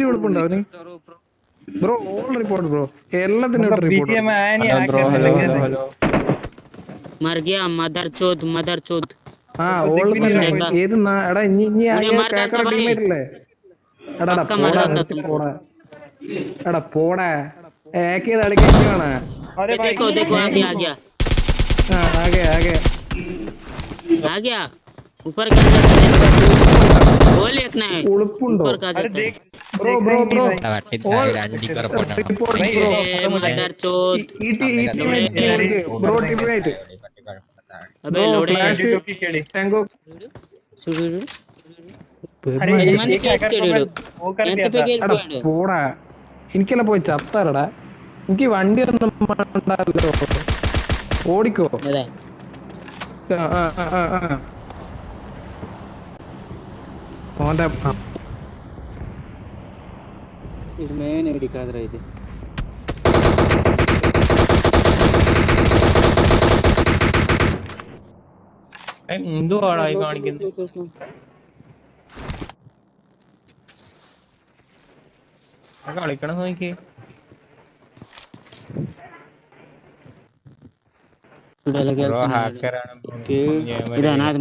ഇത്തിരി ഉടുപ്പുണ്ടോ അവന് bro all report bro എല്ലാത്തിനും मतलब റിപ്പോർട്ട് बीजीएम में आया नहीं हेलो आके ब्रो हेलो लगे हेलो थे। हेलो मर गया मदर चोद मदर चोद ആ ഇപ്പൊ ഓൾ ദിക്കിന് തന്നെ ഇല്ല. ഏത് നാ- എടാ ഇനി ഇനി ഉന്നെ ആകെ മാർക്കാൻ കേക്കറ തബായി. ടീമേറ്റ് അല്ലേ എടാ എടാ പക്ക പോടാ മാർക്കാൻ നിർത്തി തബായി. പോടാ എടാ പോടാ ഏക്ക് ചെയ്ത് അടിക്കാണ് अरे भाई देखो देखो अभी आ गया ആ ആകെ ആകെ आ गया ऊपर का जाता है वो देखना है ഉളുപ്പുണ്ടോ ऊपर का अरे जाता है പോടാ എനിക്കല്ല പോയി ചത്താറടാ എനിക്ക് വണ്ടി ഓടിക്കോ. അതെ. ആ ആ ആ ഓന്റെ इसमें नहीं दिखा रहे थे എന്തുവാടാ ഈ കാണിക്കുന്നത് ആ കളിക്കണം നോക്കി చూడాలి ബ്രോ ഹാക്കർ ആണ് ఇది అనాథ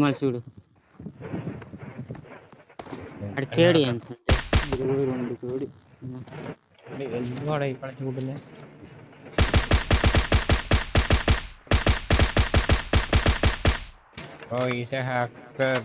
వాడు ఇక్కడ చూడలే Oh, he's a hacker.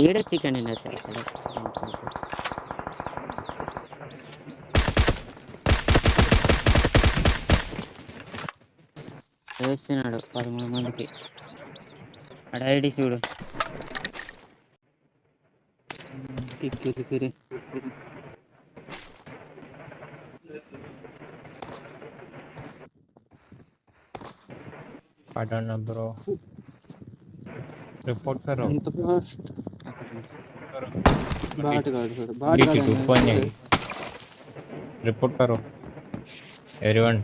ఈడ చికెన్ అయినా సార్ అక్కడ వేస్తున్నాడు పదమూడు మందికి అక్కడ ఐడి చూడు కిక్కిరి కిరి पढ़ना ब्रो रिपोर्ट करो ఎంత ఫాస్ట్ करो బాటగాడు చూడు ठीक है బాటగాడు ऊपर नहीं रिपोर्ट करो everyone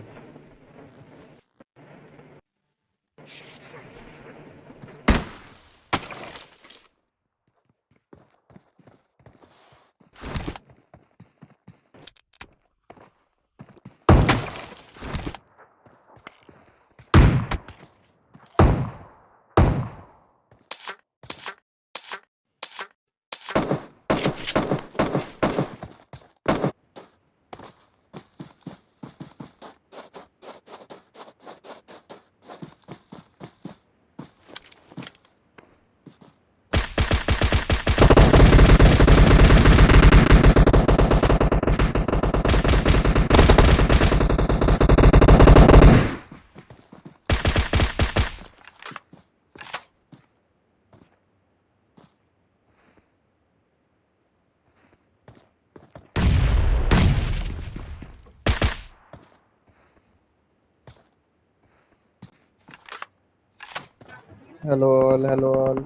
Hello all, hello all.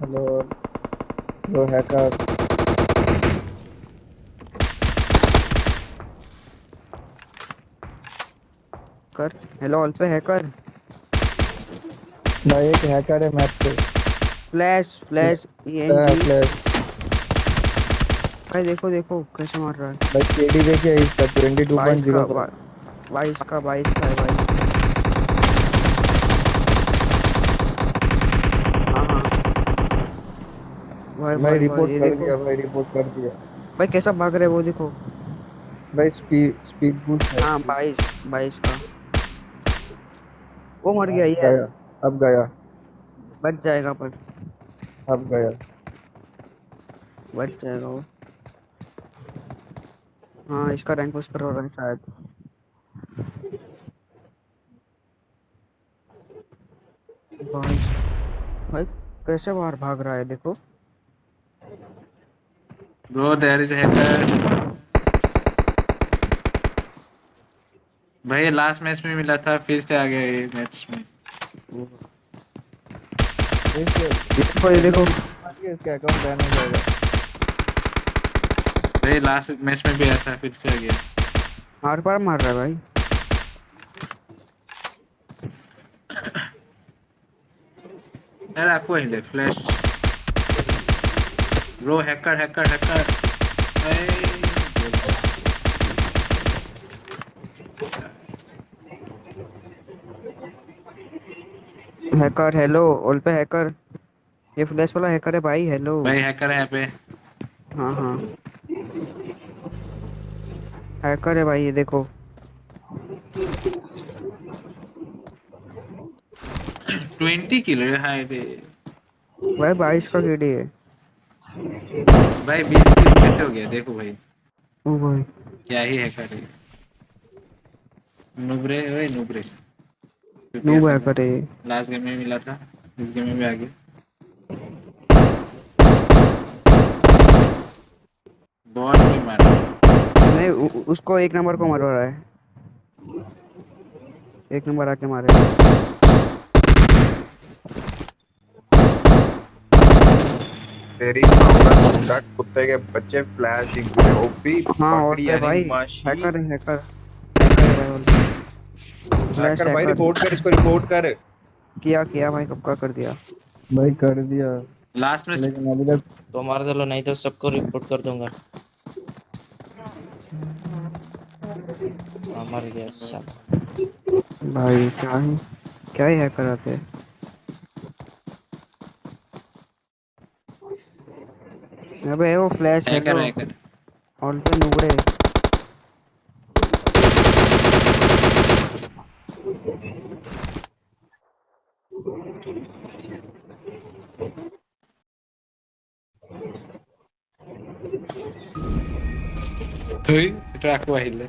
Hello all. Hello hacker. कर। हेलो ऑल पे हैकर भाई एक हैकर है मैप पे फ्लैश फ्लैश ये फ्लैश भाई देखो देखो कैसे मार रहा है। भाई केडी देखिए इसका 22.0 बाईस का बाईस का बाईस का है भाई हाँ हाँ भाई भाई रिपोर्ट कर दिया भाई रिपोर्ट कर दिया। भाई कैसा भाग रहे हैं वो देखो। भाई स्पीड स्पीड बूस्ट है। हाँ बाईस बाईस का। वो मर गया गया ये अब गया। बच जाएगा पर। अब गया। बच जाएगा वो। हाँ इसका रैंक पुश कर रहा है शायद। भाई भाई कैसे बाहर भाग रहा है देखो। Bro, there is a hacker. भाई लास्ट मैच में मिला था फिर से आ गया ये मैच में। देखो ये देखो। इसका अकाउंट बैन हो जाएगा। भाई लास्ट मैच में भी आया था फिर से आ गया। हर बार मार रहा है भाई। यार आपको हिले flash bro hacker hacker hacker hacker hello all पे हैकर ये फ्लैश वाला हैकर है भाई हेलो भाई हैकर है यहाँ पे। हाँ हाँ. हैकर है भाई ये देखो. ट्वेंटी किलो बे भाई बाईस का केडी है। भाई बीस किलो कैसे हो गया देखो भाई। ओ भाई। क्या ही है। नुबरे ओए नुबरे। नूब है। ये लास्ट गेम में मिला था। इस गेम में भी आ गया। बहुत भी मारा। नहीं उसको एक नंबर को मरवा रहा है। एक नंबर आके मारे। तेरी मामला कुत्ते के बच्चे फ्लैश ओपी हाँ और पकड़ी पे भाई? हैकर है हैकर हैकर भाई रिपोर्ट कर इसको रिपोर्ट कर। किया किया भाई कब का कर दिया? भाई कर दिया। लास्ट में लेकिन अभी तक तो मार दलो नहीं तो सबको रिपोर्ट कर दूँगा। हाँ, मर गया सब। भाई क्या ही क्या ही हैकर आते हैं? अबे वो फ्लैश हैकर है हैकर ऑल पे नुबड़े তুই এটা রাখবো আহিলে